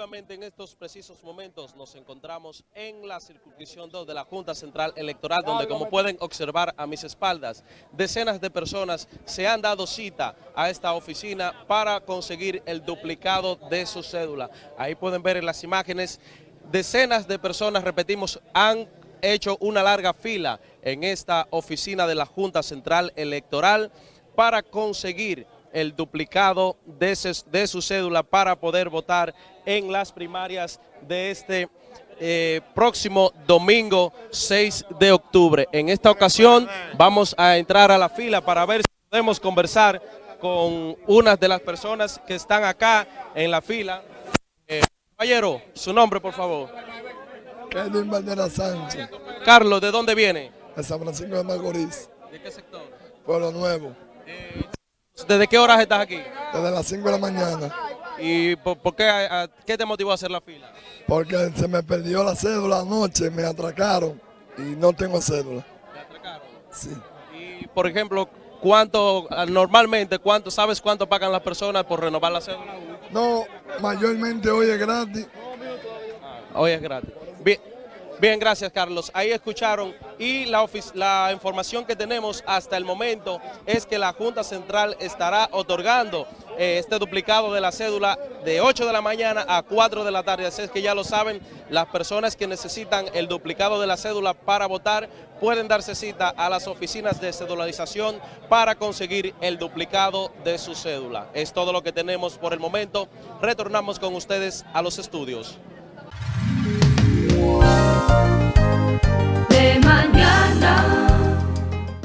Efectivamente, en estos precisos momentos nos encontramos en la circunscripción 2 de la Junta Central Electoral, donde como pueden observar a mis espaldas, decenas de personas se han dado cita a esta oficina para conseguir el duplicado de su cédula. Ahí pueden ver en las imágenes, decenas de personas, repetimos, han hecho una larga fila en esta oficina de la Junta Central Electoral para conseguir el duplicado de, de, su cédula para poder votar en las primarias de este eh, próximo domingo 6 de octubre. En esta ocasión vamos a entrar a la fila para ver si podemos conversar con una de las personas que están acá en la fila. Eh, caballero, su nombre por favor. Kevin Bandera Sánchez. Carlos, ¿de dónde viene? De San Francisco de Macorís. ¿De qué sector? Pueblo Nuevo. Eh, ¿Desde qué horas estás aquí? Desde las 5 de la mañana. ¿Y por, por qué, a, qué te motivó a hacer la fila? Porque se me perdió la cédula anoche, me atracaron y no tengo cédula. ¿Te atracaron? Sí. Y, por ejemplo, ¿cuánto, normalmente, cuánto, sabes cuánto pagan las personas por renovar la cédula? No, mayormente hoy es gratis. Ah, hoy es gratis. Bien. Bien, gracias Carlos. Ahí escucharon y la, información que tenemos hasta el momento es que la Junta Central estará otorgando eh, este duplicado de la cédula de 8 de la mañana a 4 de la tarde. Así es que ya lo saben, las personas que necesitan el duplicado de la cédula para votar pueden darse cita a las oficinas de cedularización para conseguir el duplicado de su cédula. Es todo lo que tenemos por el momento. Retornamos con ustedes a los estudios.